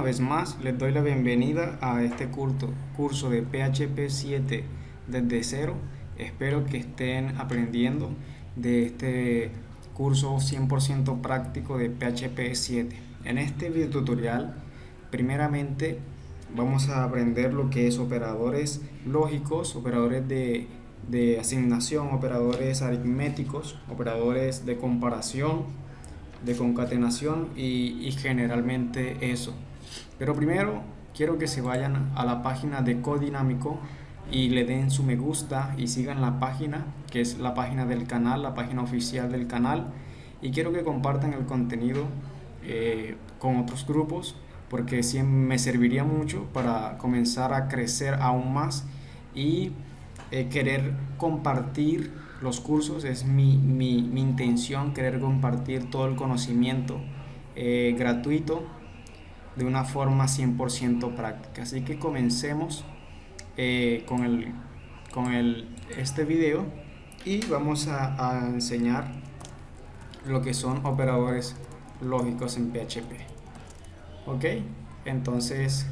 una vez más les doy la bienvenida a este curso, de PHP 7 desde cero. Espero que estén aprendiendo de este curso 100% práctico de PHP 7. En este video tutorial, primeramente vamos a aprender lo que es operadores lógicos, operadores de, de asignación, operadores aritméticos, operadores de comparación, de concatenación y, generalmente eso. Pero primero quiero que se vayan a la página de Codinámico y le den su me gusta y sigan la página, que es la página del canal, la página oficial del canal. Y quiero que compartan el contenido eh, con otros grupos, porque me serviría mucho para comenzar a crecer aún más y eh, querer compartir los cursos, es mi, intención querer compartir todo el conocimiento eh, gratuito de una forma 100% práctica. Así que comencemos eh, con, el, con el, este video y vamos a, a enseñar lo que son operadores lógicos en PHP. Ok, entonces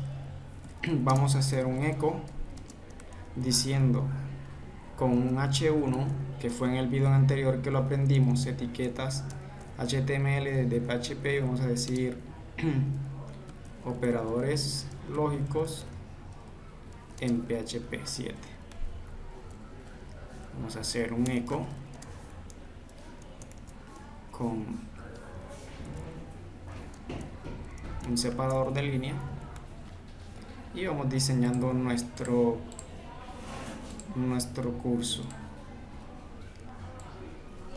vamos a hacer un eco diciendo con un H1 que fue en el video anterior que lo aprendimos etiquetas HTML de PHP vamos a decir operadores lógicos en PHP 7 vamos a hacer un eco con un separador de línea y vamos diseñando nuestro nuestro curso.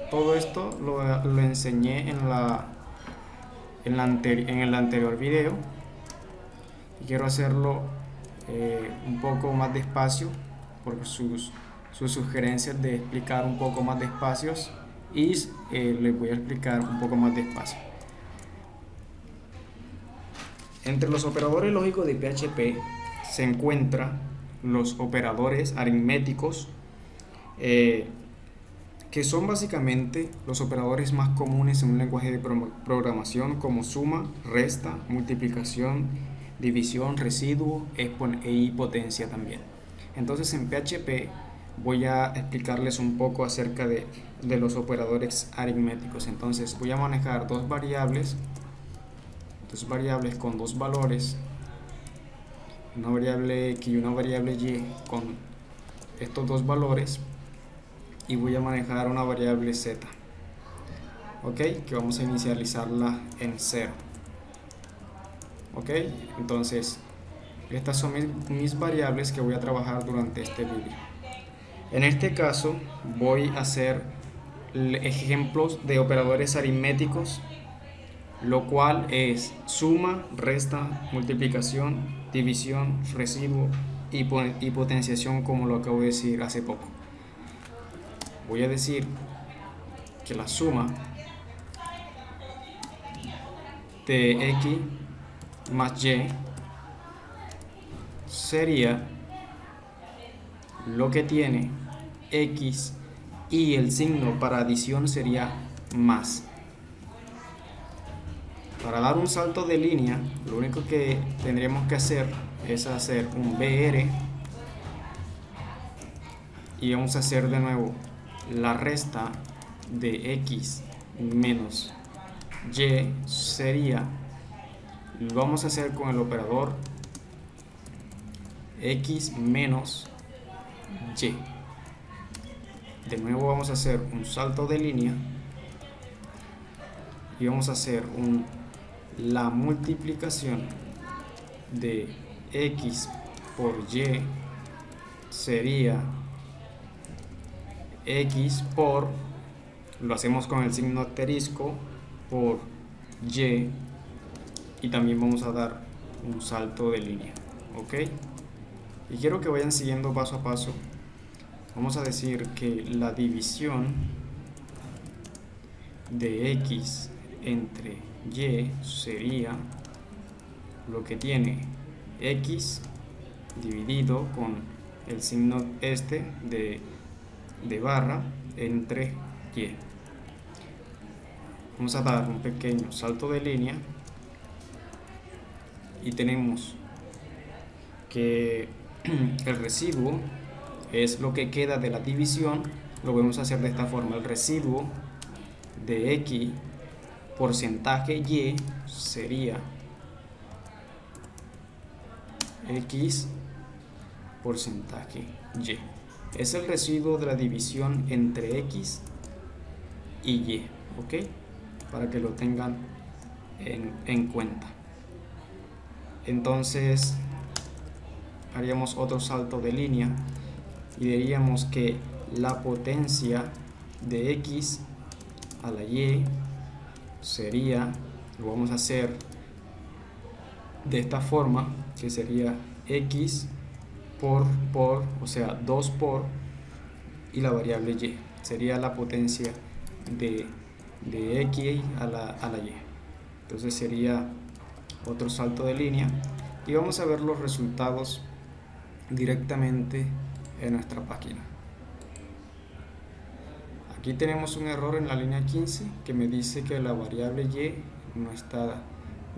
Todo esto lo, enseñé en, la, en, la en el anterior video quiero hacerlo eh, un poco más despacio por sus, sus sugerencias de explicar un poco más despacio y eh, les voy a explicar un poco más despacio. Entre los operadores lógicos de PHP se encuentra los operadores aritméticos, eh, que son básicamente los operadores más comunes en un lenguaje de programación como suma, resta, multiplicación, división, residuo y potencia también. Entonces en PHP voy a explicarles un poco acerca de, de los operadores aritméticos. Entonces voy a manejar dos variables, dos variables con dos valores una variable x y una variable y con estos dos valores y voy a manejar una variable z ok que vamos a inicializarla en 0 ok entonces estas son mis, variables que voy a trabajar durante este vídeo en este caso voy a hacer ejemplos de operadores aritméticos lo cual es suma, resta, multiplicación, división, residuo y, potenciación como lo acabo de decir hace poco. Voy a decir que la suma de x más y sería lo que tiene x y el signo para adición sería más. Para dar un salto de línea, lo único que tendríamos que hacer es hacer un BR y vamos a hacer de nuevo la resta de X menos Y sería, vamos a hacer con el operador X menos Y. De nuevo vamos a hacer un salto de línea y vamos a hacer la multiplicación de x por y sería x por, lo hacemos con el signo asterisco, por y y también vamos a dar un salto de línea, ok. Y quiero que vayan siguiendo paso a paso. Vamos a decir que la división de x entre y sería lo que tiene x dividido con el signo este de, de barra entre y. Vamos a dar un pequeño salto de línea y tenemos que el residuo es lo que queda de la división, lo podemos hacer de esta forma. El residuo de X porcentaje Y sería X porcentaje Y. Es el residuo de la división entre X y Y, ¿ok? Para que lo tengan en, en cuenta. Entonces, haríamos otro salto de línea y diríamos que la potencia de x a la y sería, lo vamos a hacer de esta forma, que sería x por, por, o sea, 2 por, y la variable y, sería la potencia de, de x a la, a la y. Entonces sería otro salto de línea y vamos a ver los resultados directamente en nuestra página. Aquí tenemos un error en la línea 15 que me dice que la variable y no está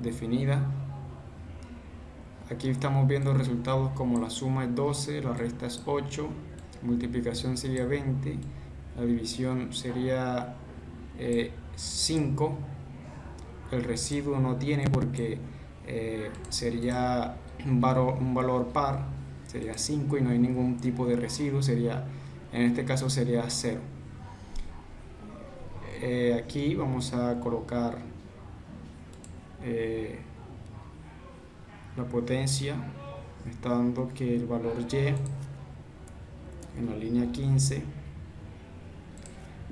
definida. Aquí estamos viendo resultados como la suma es 12, la resta es 8, multiplicación sería 20, la división sería 5, eh, el residuo no tiene porque eh, sería un valor, un valor par, sería 5 y no hay ningún tipo de residuo, sería, en este caso sería 0. Eh, aquí vamos a colocar eh, la potencia, está dando que el valor Y en la línea 15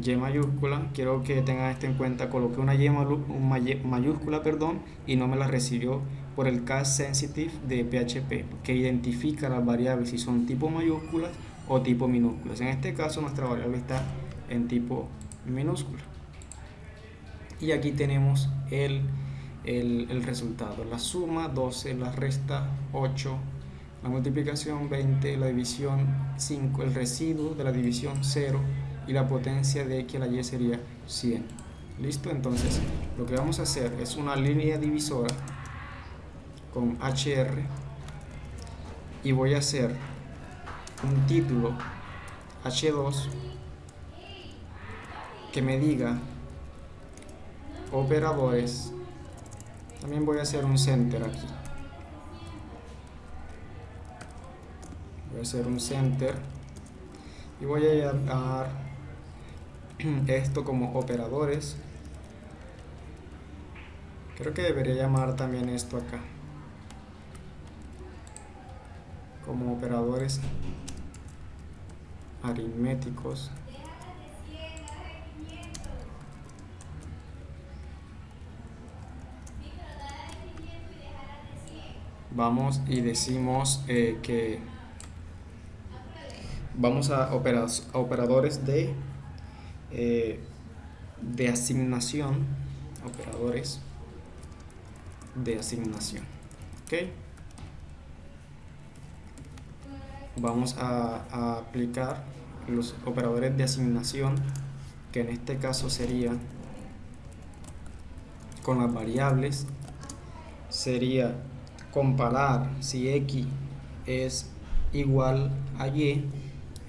y mayúscula, quiero que tengan esto en cuenta, coloqué una Y mayúscula perdón, y no me la recibió por el case sensitive de PHP, que identifica las variables si son tipo mayúsculas o tipo minúsculas. En este caso nuestra variable está en tipo minúscula. Y aquí tenemos el, el, el resultado, la suma 12, la resta 8, la multiplicación 20, la división 5, el residuo de la división 0 y la potencia de x a la y sería 100. ¿Listo? Entonces lo que vamos a hacer es una línea divisora con HR y voy a hacer un título H2 que me diga operadores también voy a hacer un center aquí voy a hacer un center y voy a llamar esto como operadores. Creo que debería llamar también esto acá. Como operadores aritméticos. Vamos y decimos eh, que vamos a, operadores de eh, de asignación operadores de asignación ok vamos a, aplicar los operadores de asignación que en este caso sería con las variables sería comparar si x es igual a y.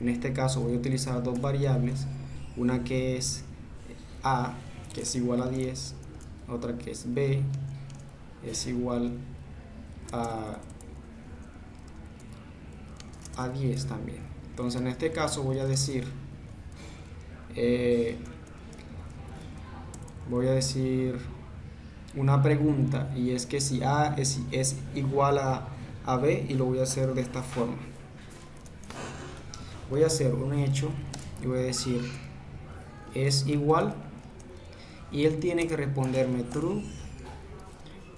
En este caso voy a utilizar dos variables una que es a que es igual a 10 otra que es b es igual a a 10 también. Entonces en este caso voy a decir, eh, voy a decir una pregunta y es que si A es, es igual a, a B y lo voy a hacer de esta forma. Voy a hacer un hecho y voy a decir es igual y él tiene que responderme true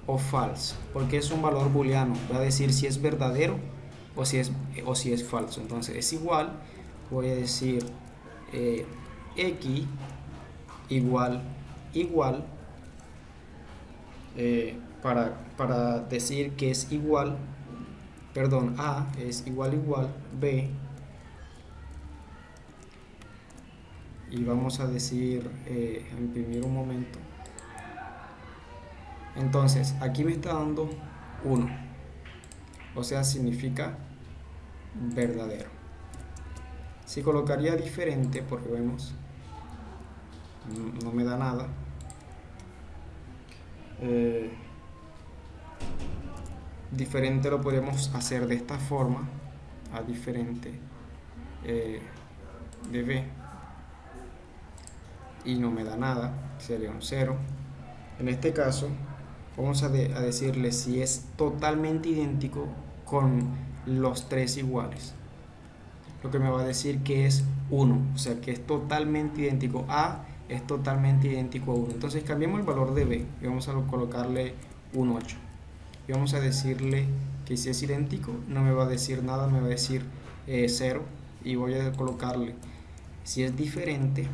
o false porque es un valor booleano. Voy a decir si es verdadero o si es, o si es falso. Entonces es igual, voy a decir eh, x igual igual eh, para, para decir que es igual, perdón, a es igual igual b y vamos a decir, eh, imprimir un momento. Entonces, aquí me está dando 1. O sea, significa verdadero. Si colocaría diferente, porque vemos, no me da nada. Eh, diferente lo podemos hacer de esta forma, a diferente eh, de B. Y no me da nada, sería un 0. En este caso, vamos a, decirle si es totalmente idéntico con los tres iguales lo que me va a decir que es 1, o sea que es totalmente idéntico. A es totalmente idéntico a 1. Entonces cambiamos el valor de B y vamos a colocarle un 8. Y vamos a decirle que si es idéntico no me va a decir nada, me va a decir 0 eh, y voy a colocarle si es diferente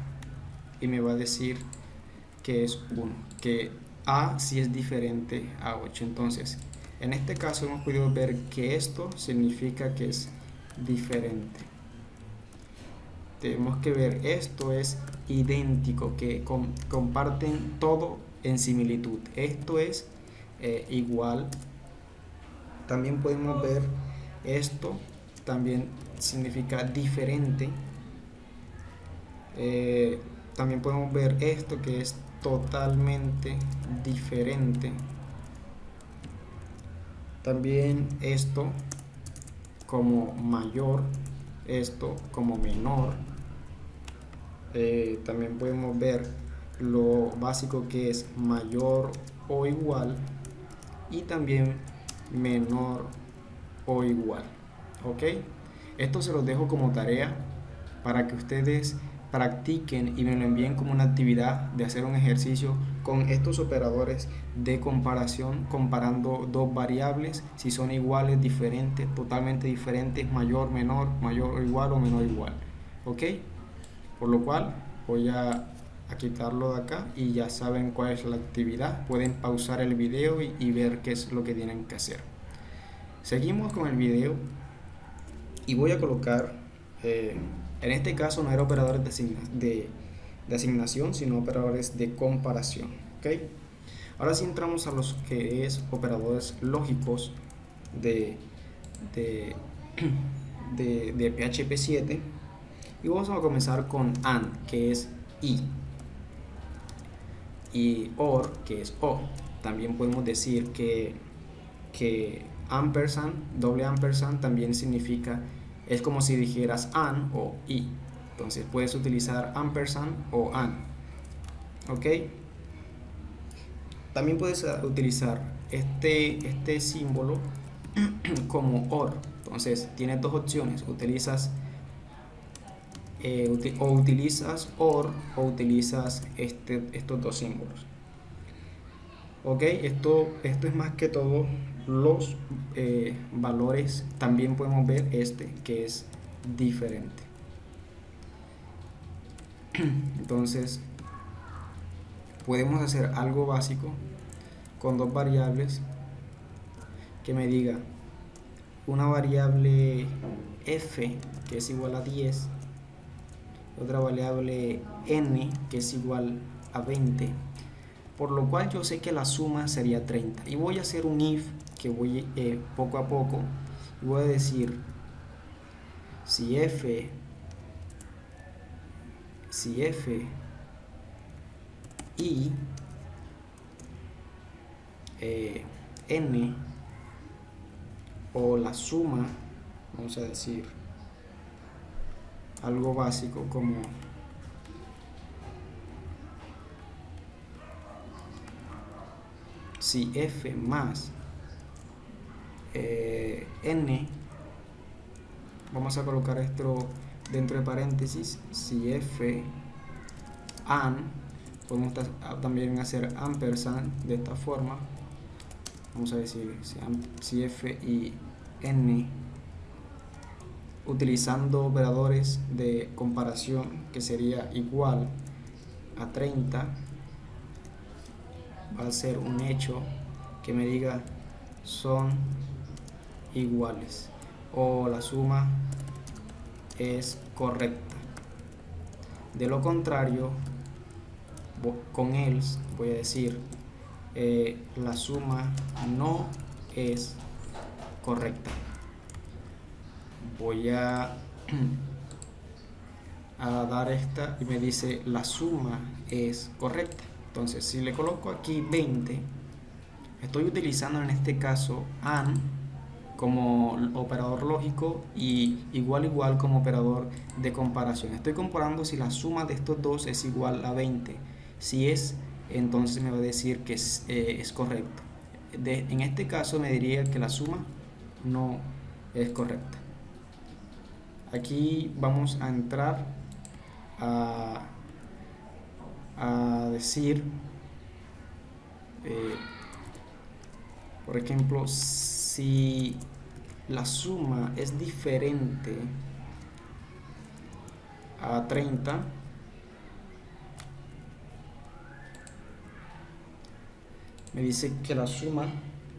y me va a decir que es 1, que A si es diferente a 8. Entonces, en este caso hemos podido ver que esto significa que es diferente tenemos que ver esto es idéntico, que comparten todo en similitud. Esto es eh, igual. También podemos ver esto, también significa diferente. Eh, también podemos ver esto que es totalmente diferente. También esto como mayor, esto como menor eh, también podemos ver lo básico que es mayor o igual y también menor o igual ok esto se los dejo como tarea para que ustedes practiquen y me lo envíen como una actividad de hacer un ejercicio con estos operadores de comparación comparando dos variables si son iguales, diferentes, totalmente diferentes, mayor, menor, mayor o igual o menor igual ok por lo cual voy a, quitarlo de acá y ya saben cuál es la actividad. Pueden pausar el video y, ver qué es lo que tienen que hacer. Seguimos con el video y voy a colocar eh, en este caso no era operadores de, asignación sino operadores de comparación ¿ok? ahora sí entramos a los que es operadores lógicos de, de, de PHP 7 y vamos a comenzar con AND, que es I. Y OR, que es O. También podemos decir que, que ampersand, doble ampersand, también significa, es como si dijeras AND o I. Entonces puedes utilizar ampersand o AND. ¿Ok? También puedes utilizar este, este símbolo como OR. Entonces tienes dos opciones. Utilizas eh, o utilizas OR o utilizas este, estos dos símbolos. Ok, esto, esto es más que todo los eh, valores. También podemos ver este que es diferente. Entonces, podemos hacer algo básico con dos variables que me diga una variable f que es igual a 10 otra variable n que es igual a 20 por lo cual yo sé que la suma sería 30 y voy a hacer un if que voy eh, poco a poco voy a decir si f si f y eh, n o la suma vamos a decir algo básico como si f más eh, n vamos a colocar esto dentro de paréntesis si f an podemos también hacer ampersand de esta forma. Vamos a decir si f y n utilizando operadores de comparación que sería igual a 30 va a ser un hecho que me diga son iguales o la suma es correcta de lo contrario con else voy a decir eh, la suma no es correcta. Voy a, a dar esta y me dice la suma es correcta. Entonces, si le coloco aquí 20, estoy utilizando en este caso AND como operador lógico y igual igual como operador de comparación. Estoy comparando si la suma de estos dos es igual a 20. Si es, entonces me va a decir que es, eh, correcto. en este caso me diría que la suma no es correcta. Aquí vamos a entrar a a decir, eh, por ejemplo, si la suma es diferente a 30, me dice que la suma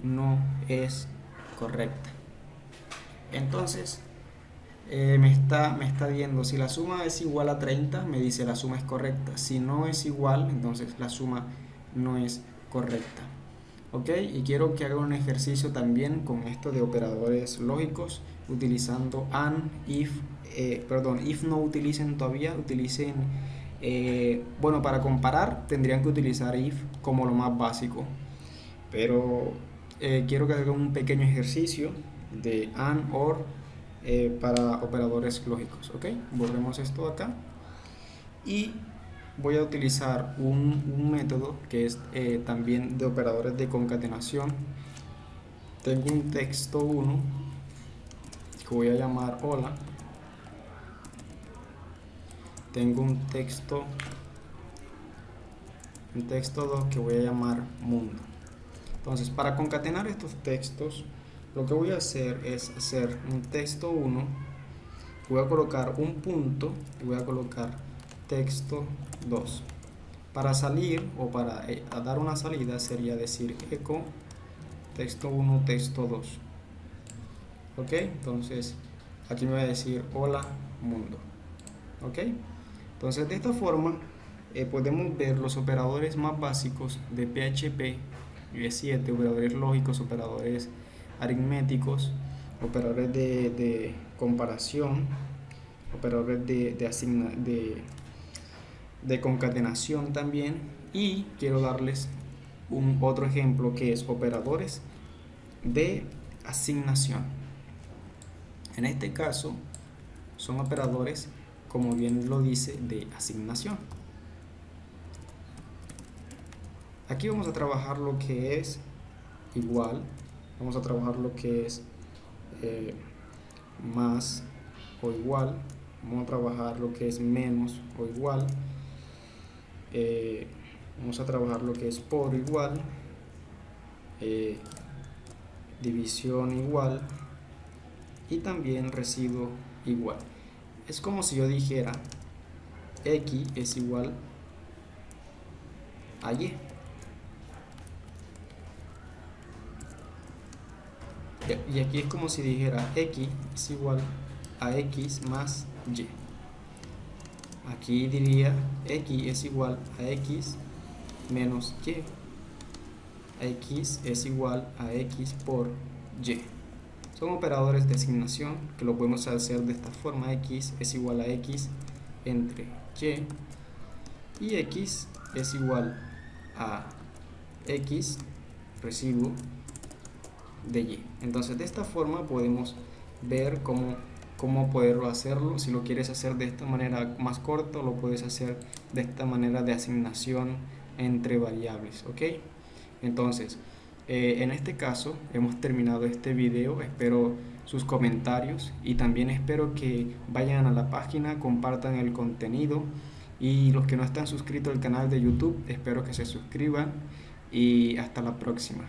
no es correcta. Entonces, eh, me, está, me está viendo si la suma es igual a 30, me dice la suma es correcta. Si no es igual, entonces la suma no es correcta. ¿Ok? Y quiero que haga un ejercicio también con esto de operadores lógicos utilizando AND, IF, eh, perdón, IF no utilicen todavía, utilicen, eh, bueno, para comparar tendrían que utilizar IF como lo más básico. Pero quiero que haga un pequeño ejercicio de AND, OR, eh, para operadores lógicos. ¿ok? Volvemos esto acá y voy a utilizar un, método que es eh, también de operadores de concatenación. Tengo un texto 1 que voy a llamar hola. Tengo un texto un texto 2 que voy a llamar mundo. Entonces, para concatenar estos textos, lo que voy a hacer es hacer un texto 1 voy a colocar un punto y voy a colocar texto 2 para salir o para eh, dar una salida sería decir eco texto 1 texto 2 ok entonces aquí me va a decir hola mundo. Ok entonces de esta forma eh, podemos ver los operadores más básicos de PHP v 7 operadores lógicos operadores aritméticos, operadores de, comparación, operadores de, de, de, concatenación también y quiero darles un otro ejemplo que es operadores de asignación. En este caso son operadores, como bien lo dice, de asignación. Aquí vamos a trabajar lo que es igual vamos a trabajar lo que es eh, más o igual vamos a trabajar lo que es menos o igual eh, vamos a trabajar lo que es por igual eh, división igual y también residuo igual. Es como si yo dijera x es igual a y. Y aquí es como si dijera x es igual a x más y aquí diría x es igual a x menos y. X es igual a x por y. Son operadores de asignación que lo podemos hacer de esta forma. X es igual a x entre y. Y x es igual a x residuo de y. Entonces de esta forma podemos ver cómo, cómo poderlo hacerlo. Si lo quieres hacer de esta manera más corto, lo puedes hacer de esta manera de asignación entre variables. ¿ok? Entonces, eh, en este caso hemos terminado este video. Espero sus comentarios y también espero que vayan a la página, compartan el contenido y los que no están suscritos al canal de YouTube, espero que se suscriban y hasta la próxima.